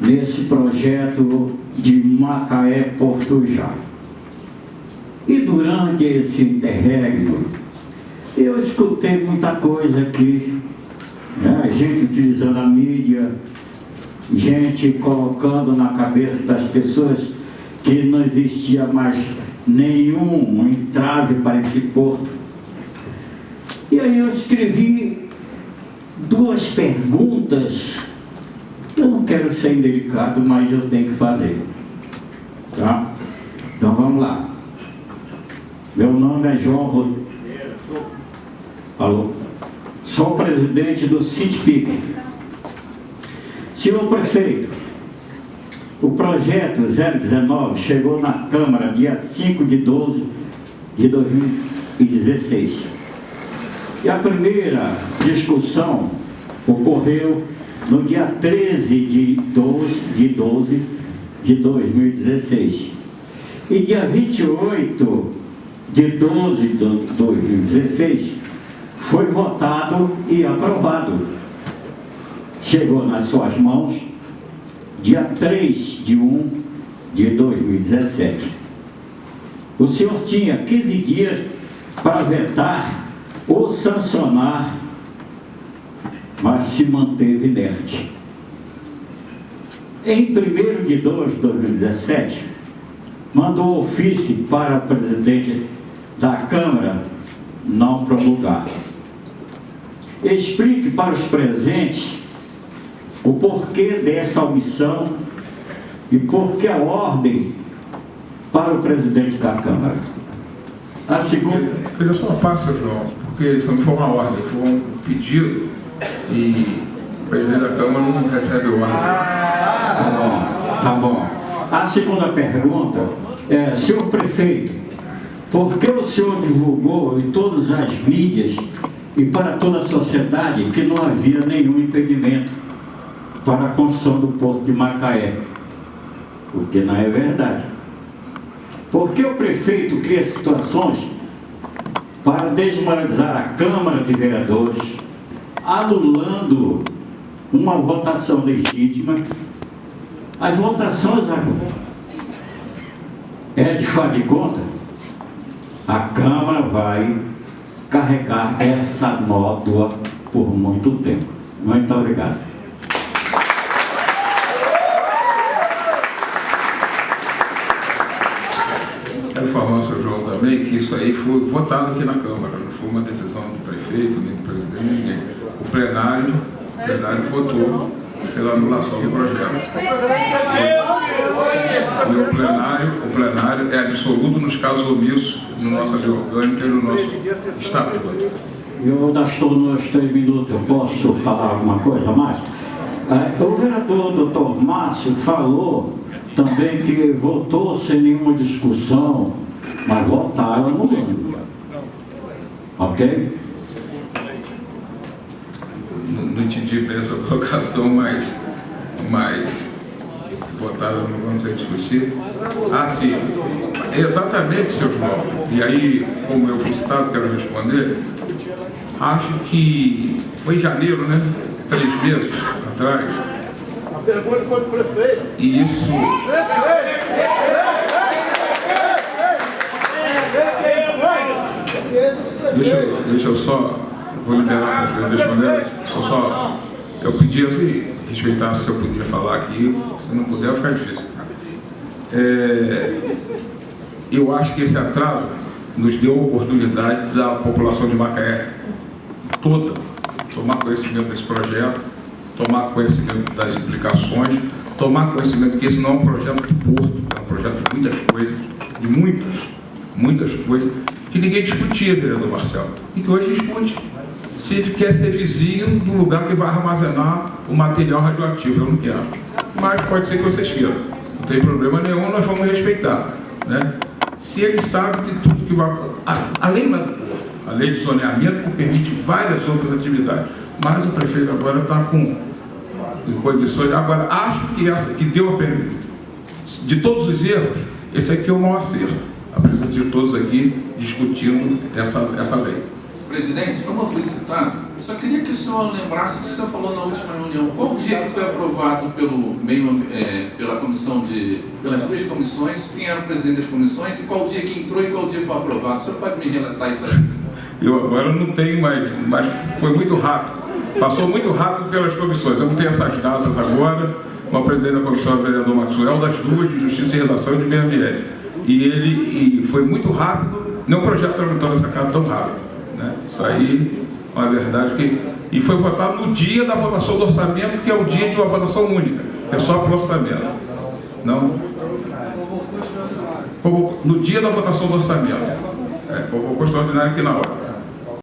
nesse projeto de Macaé Portujá. E durante esse interregno, eu escutei muita coisa aqui, né? gente utilizando a mídia, gente colocando na cabeça das pessoas que não existia mais nenhum entrave para esse porto. E aí eu escrevi duas perguntas. Eu não quero ser indelicado, mas eu tenho que fazer. Tá? Então vamos lá. Meu nome é João Rodrigo. Alô? Sou presidente do CITPIC. Senhor prefeito, o projeto 019 chegou na Câmara dia 5 de 12 de 2016. E a primeira discussão ocorreu no dia 13 de 12 de, 12 de 2016. E dia 28 de 12 de 2016 foi votado e aprovado. Chegou nas suas mãos dia 3 de 1 de 2017. O senhor tinha 15 dias para vetar ou sancionar, mas se manteve inerte. Em 1 de 2 de 2017, mandou ofício para o presidente da Câmara não promulgar. Explique para os presentes o porquê dessa omissão e por que a ordem para o presidente da Câmara. A segunda... Eu só passo, João, porque isso não foi uma ordem, foi um pedido e o presidente da Câmara não recebe ordem. Tá bom, tá bom. A segunda pergunta é, senhor prefeito, por que o senhor divulgou em todas as mídias e para toda a sociedade que não havia nenhum impedimento para a construção do porto de Macaé, porque não é verdade. Por que o prefeito cria situações para desmoralizar a Câmara de Vereadores, anulando uma votação legítima? As votações é de de conta, a Câmara vai carregar essa nódoa por muito tempo. Muito obrigado. Quero ao senhor João também que isso aí foi votado aqui na Câmara, não foi uma decisão do prefeito, nem do presidente, ninguém. O plenário, o plenário votou pela anulação do projeto. E o plenário, o plenário é absoluto nos casos omissos no nossa lei orgânica e no nosso estatuto. Eu estou nos três minutos, eu posso falar alguma coisa mais? É, o vereador doutor Márcio falou também que votou sem nenhuma discussão, mas votaram anulando. Ok? Não, não entendi bem essa colocação, mas, mas votaram não vamos discutir. Ah, sim. Exatamente, seu João. E aí, como eu fui citado, quero responder. Acho que foi em janeiro, né? Três meses atrás pergunta foi para o prefeito. Isso. Deixa, deixa eu só, vou liberar o prefeito responder, só, só, eu pedi assim, respeitar se eu podia falar aqui, se não puder, ficar difícil. É, eu acho que esse atraso nos deu a oportunidade da população de Macaé toda tomar conhecimento desse projeto, tomar conhecimento das implicações, tomar conhecimento que esse não é um projeto de porto, é um projeto de muitas coisas, de muitas, muitas coisas, que ninguém discutia, vereador Marcelo, e que hoje discute. Se ele quer ser vizinho do lugar que vai armazenar o material radioativo, eu não quero. Mas pode ser que vocês queiram. Não tem problema nenhum, nós vamos respeitar. Né? Se ele sabe que tudo que vai... Além da a lei de zoneamento que permite várias outras atividades. Mas o prefeito agora está com condições. Agora, acho que essa que deu a de todos os erros, esse aqui é o maior acerto. A presença de todos aqui discutindo essa, essa lei. Presidente, como eu fui citado, Só queria que o senhor lembrasse o que o senhor falou na última reunião. Qual o dia que foi aprovado pelo meio, é, pela comissão de, pelas duas comissões? Quem era o presidente das comissões? E qual dia que entrou e qual dia foi aprovado? O senhor pode me relatar isso aí? Eu agora não tenho mais, mas foi muito rápido. Passou muito rápido pelas comissões. Eu não tenho essas datas agora. O presidente da comissão é o vereador Maxwell, das duas, de Justiça e Redação e de Meio Ambiente. E ele e foi muito rápido, nenhum projeto tramitou nessa casa tão rápido. Né? Isso aí é uma verdade que. E foi votado no dia da votação do orçamento, que é o dia de uma votação única. É só para o orçamento. Não. No dia da votação do orçamento. É, convocou extraordinário aqui na hora.